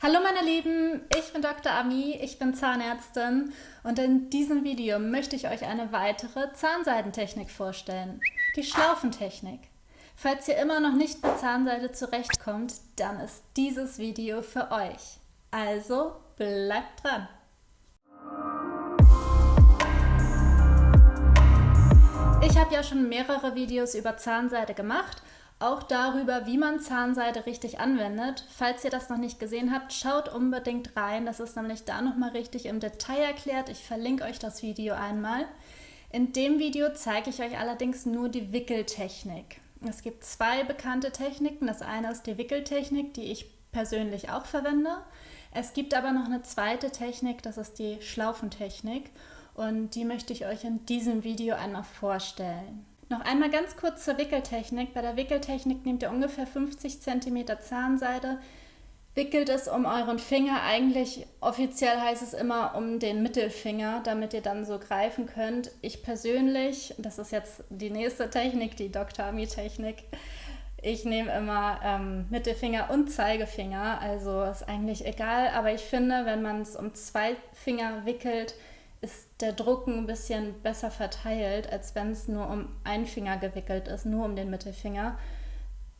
Hallo meine Lieben, ich bin Dr. Ami, ich bin Zahnärztin und in diesem Video möchte ich euch eine weitere Zahnseidentechnik vorstellen, die Schlaufentechnik. Falls ihr immer noch nicht mit Zahnseide zurechtkommt, dann ist dieses Video für euch. Also bleibt dran! Ich habe ja schon mehrere Videos über Zahnseide gemacht auch darüber, wie man Zahnseide richtig anwendet. Falls ihr das noch nicht gesehen habt, schaut unbedingt rein. Das ist nämlich da nochmal richtig im Detail erklärt. Ich verlinke euch das Video einmal. In dem Video zeige ich euch allerdings nur die Wickeltechnik. Es gibt zwei bekannte Techniken. Das eine ist die Wickeltechnik, die ich persönlich auch verwende. Es gibt aber noch eine zweite Technik, das ist die Schlaufentechnik. Und die möchte ich euch in diesem Video einmal vorstellen. Noch einmal ganz kurz zur Wickeltechnik. Bei der Wickeltechnik nehmt ihr ungefähr 50 cm Zahnseide, wickelt es um euren Finger. Eigentlich offiziell heißt es immer um den Mittelfinger, damit ihr dann so greifen könnt. Ich persönlich, das ist jetzt die nächste Technik, die Dr. Ami-Technik, ich nehme immer ähm, Mittelfinger und Zeigefinger, also ist eigentlich egal, aber ich finde, wenn man es um zwei Finger wickelt, ist der Druck ein bisschen besser verteilt, als wenn es nur um einen Finger gewickelt ist, nur um den Mittelfinger.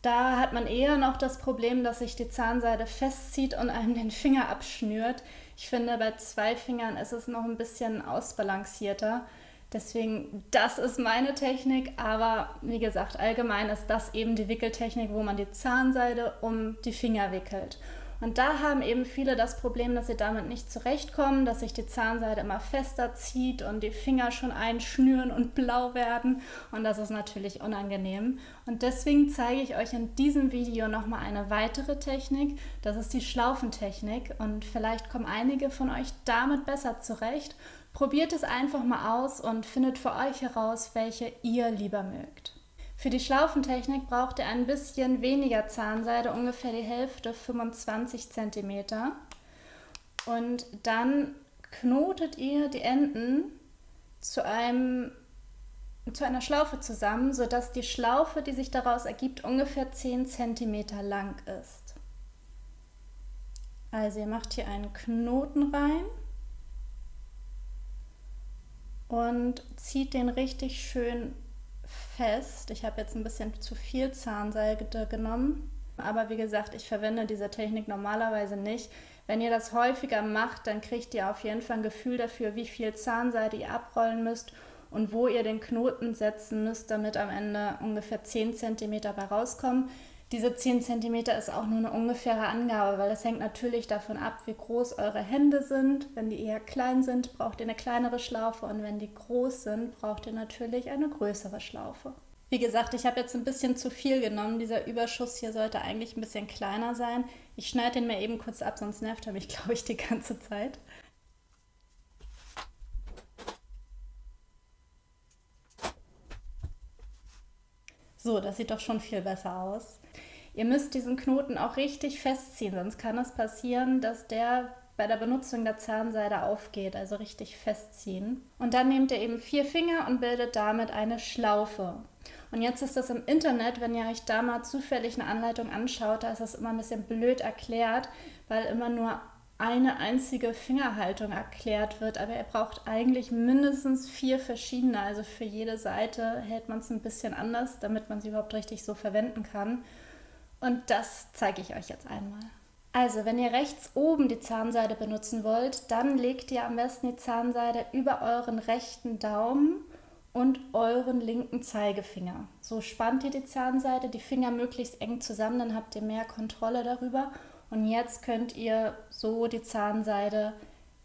Da hat man eher noch das Problem, dass sich die Zahnseide festzieht und einem den Finger abschnürt. Ich finde, bei zwei Fingern ist es noch ein bisschen ausbalancierter. Deswegen, das ist meine Technik, aber wie gesagt, allgemein ist das eben die Wickeltechnik, wo man die Zahnseide um die Finger wickelt. Und da haben eben viele das Problem, dass sie damit nicht zurechtkommen, dass sich die Zahnseide immer fester zieht und die Finger schon einschnüren und blau werden. Und das ist natürlich unangenehm. Und deswegen zeige ich euch in diesem Video nochmal eine weitere Technik. Das ist die Schlaufentechnik. Und vielleicht kommen einige von euch damit besser zurecht. Probiert es einfach mal aus und findet für euch heraus, welche ihr lieber mögt. Für die Schlaufentechnik braucht ihr ein bisschen weniger Zahnseide, ungefähr die Hälfte, 25 cm. Und dann knotet ihr die Enden zu, einem, zu einer Schlaufe zusammen, sodass die Schlaufe, die sich daraus ergibt, ungefähr 10 cm lang ist. Also ihr macht hier einen Knoten rein und zieht den richtig schön fest. Ich habe jetzt ein bisschen zu viel Zahnseide genommen. Aber wie gesagt, ich verwende diese Technik normalerweise nicht. Wenn ihr das häufiger macht, dann kriegt ihr auf jeden Fall ein Gefühl dafür, wie viel Zahnseide ihr abrollen müsst und wo ihr den Knoten setzen müsst, damit am Ende ungefähr 10 cm bei rauskommen. Diese 10 cm ist auch nur eine ungefähre Angabe, weil es hängt natürlich davon ab, wie groß eure Hände sind. Wenn die eher klein sind, braucht ihr eine kleinere Schlaufe und wenn die groß sind, braucht ihr natürlich eine größere Schlaufe. Wie gesagt, ich habe jetzt ein bisschen zu viel genommen. Dieser Überschuss hier sollte eigentlich ein bisschen kleiner sein. Ich schneide den mir eben kurz ab, sonst nervt er mich, glaube ich, die ganze Zeit. So, das sieht doch schon viel besser aus. Ihr müsst diesen Knoten auch richtig festziehen, sonst kann es passieren, dass der bei der Benutzung der Zahnseide aufgeht, also richtig festziehen. Und dann nehmt ihr eben vier Finger und bildet damit eine Schlaufe. Und jetzt ist das im Internet, wenn ihr euch da mal zufällig eine Anleitung anschaut, da ist das immer ein bisschen blöd erklärt, weil immer nur eine einzige Fingerhaltung erklärt wird, aber ihr braucht eigentlich mindestens vier verschiedene. Also für jede Seite hält man es ein bisschen anders, damit man sie überhaupt richtig so verwenden kann. Und das zeige ich euch jetzt einmal. Also, wenn ihr rechts oben die Zahnseide benutzen wollt, dann legt ihr am besten die Zahnseide über euren rechten Daumen und euren linken Zeigefinger. So spannt ihr die Zahnseide, die Finger möglichst eng zusammen, dann habt ihr mehr Kontrolle darüber. Und jetzt könnt ihr so die Zahnseide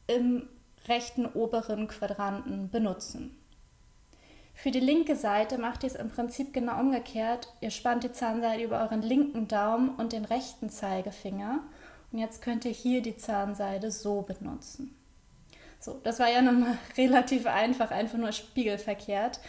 im rechten oberen Quadranten benutzen. Für die linke Seite macht ihr es im Prinzip genau umgekehrt. Ihr spannt die Zahnseide über euren linken Daumen und den rechten Zeigefinger. Und jetzt könnt ihr hier die Zahnseide so benutzen. So, das war ja nochmal relativ einfach, einfach nur spiegelverkehrt.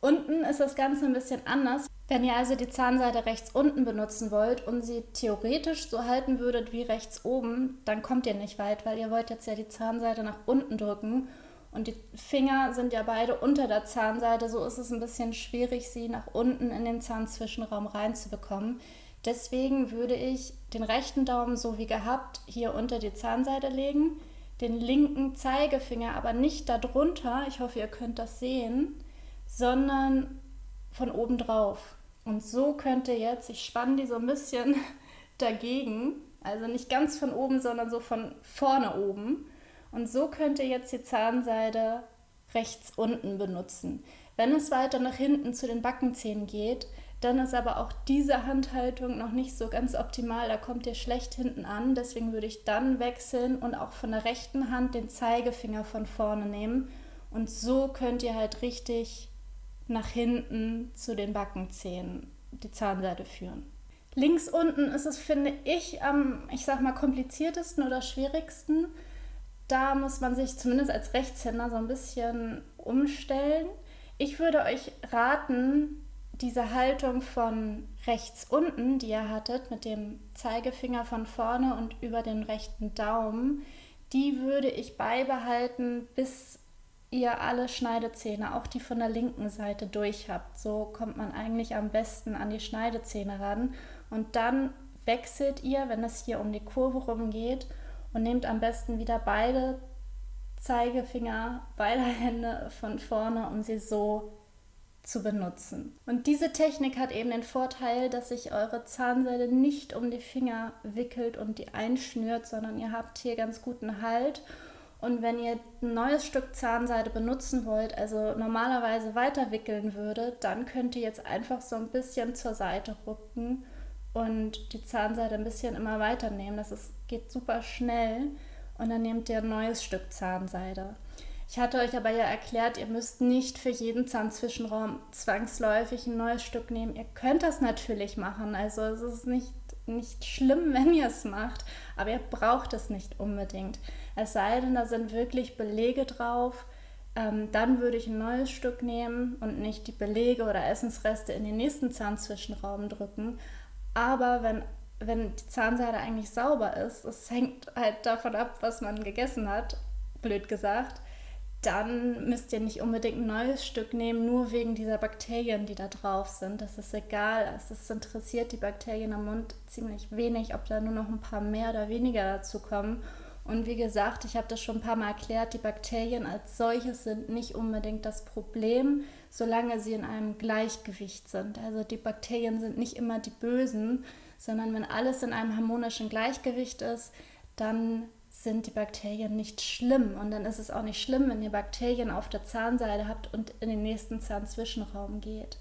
Unten ist das Ganze ein bisschen anders. Wenn ihr also die Zahnseide rechts unten benutzen wollt und sie theoretisch so halten würdet wie rechts oben, dann kommt ihr nicht weit, weil ihr wollt jetzt ja die Zahnseide nach unten drücken und die Finger sind ja beide unter der Zahnseide, so ist es ein bisschen schwierig, sie nach unten in den Zahnzwischenraum reinzubekommen. Deswegen würde ich den rechten Daumen so wie gehabt hier unter die Zahnseide legen, den linken Zeigefinger aber nicht darunter, ich hoffe ihr könnt das sehen, sondern von oben drauf. Und so könnt ihr jetzt, ich spanne die so ein bisschen dagegen, also nicht ganz von oben, sondern so von vorne oben. Und so könnt ihr jetzt die Zahnseide rechts unten benutzen. Wenn es weiter nach hinten zu den Backenzähnen geht, dann ist aber auch diese Handhaltung noch nicht so ganz optimal. Da kommt ihr schlecht hinten an. Deswegen würde ich dann wechseln und auch von der rechten Hand den Zeigefinger von vorne nehmen. Und so könnt ihr halt richtig nach hinten zu den Backenzähnen die Zahnseide führen. Links unten ist es, finde ich, am, ich sag mal, kompliziertesten oder schwierigsten. Da muss man sich zumindest als Rechtshänder so ein bisschen umstellen. Ich würde euch raten, diese Haltung von rechts unten, die ihr hattet, mit dem Zeigefinger von vorne und über den rechten Daumen, die würde ich beibehalten, bis ihr alle Schneidezähne, auch die von der linken Seite durch habt. So kommt man eigentlich am besten an die Schneidezähne ran. Und dann wechselt ihr, wenn es hier um die Kurve rumgeht, und nehmt am besten wieder beide Zeigefinger, beide Hände von vorne, um sie so zu benutzen. Und diese Technik hat eben den Vorteil, dass sich eure Zahnseide nicht um die Finger wickelt und die einschnürt, sondern ihr habt hier ganz guten Halt. Und wenn ihr ein neues Stück Zahnseide benutzen wollt, also normalerweise weiter wickeln würdet, dann könnt ihr jetzt einfach so ein bisschen zur Seite rücken und die Zahnseide ein bisschen immer weiter nehmen. Das ist, geht super schnell und dann nehmt ihr ein neues Stück Zahnseide. Ich hatte euch aber ja erklärt, ihr müsst nicht für jeden Zahnzwischenraum zwangsläufig ein neues Stück nehmen. Ihr könnt das natürlich machen, also es ist nicht, nicht schlimm, wenn ihr es macht, aber ihr braucht es nicht unbedingt. Es sei denn, da sind wirklich Belege drauf, ähm, dann würde ich ein neues Stück nehmen und nicht die Belege oder Essensreste in den nächsten Zahnzwischenraum drücken. Aber wenn wenn die Zahnseide eigentlich sauber ist, es hängt halt davon ab, was man gegessen hat, blöd gesagt, dann müsst ihr nicht unbedingt ein neues Stück nehmen, nur wegen dieser Bakterien, die da drauf sind. Das ist egal. Es interessiert die Bakterien am Mund ziemlich wenig, ob da nur noch ein paar mehr oder weniger dazu kommen. Und wie gesagt, ich habe das schon ein paar Mal erklärt, die Bakterien als solches sind nicht unbedingt das Problem, solange sie in einem Gleichgewicht sind. Also die Bakterien sind nicht immer die Bösen, sondern wenn alles in einem harmonischen Gleichgewicht ist, dann sind die Bakterien nicht schlimm. Und dann ist es auch nicht schlimm, wenn ihr Bakterien auf der Zahnseide habt und in den nächsten Zahnzwischenraum geht.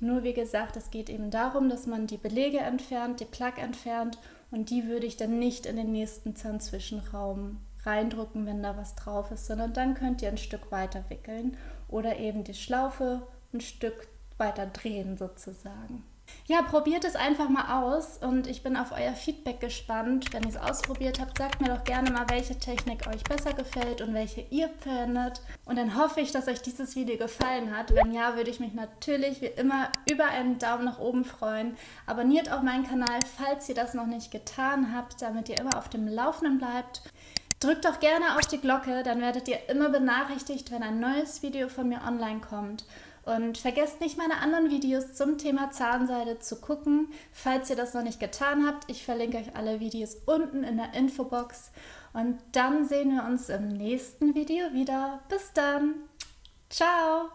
Nur wie gesagt, es geht eben darum, dass man die Belege entfernt, die Plaque entfernt und die würde ich dann nicht in den nächsten Zahnzwischenraum reindrücken, wenn da was drauf ist, sondern dann könnt ihr ein Stück weiter wickeln oder eben die Schlaufe ein Stück weiter drehen sozusagen. Ja, probiert es einfach mal aus und ich bin auf euer Feedback gespannt. Wenn ihr es ausprobiert habt, sagt mir doch gerne mal, welche Technik euch besser gefällt und welche ihr verwendet. Und dann hoffe ich, dass euch dieses Video gefallen hat. Wenn ja, würde ich mich natürlich wie immer über einen Daumen nach oben freuen. Abonniert auch meinen Kanal, falls ihr das noch nicht getan habt, damit ihr immer auf dem Laufenden bleibt. Drückt doch gerne auf die Glocke, dann werdet ihr immer benachrichtigt, wenn ein neues Video von mir online kommt. Und vergesst nicht, meine anderen Videos zum Thema Zahnseide zu gucken, falls ihr das noch nicht getan habt. Ich verlinke euch alle Videos unten in der Infobox. Und dann sehen wir uns im nächsten Video wieder. Bis dann. Ciao.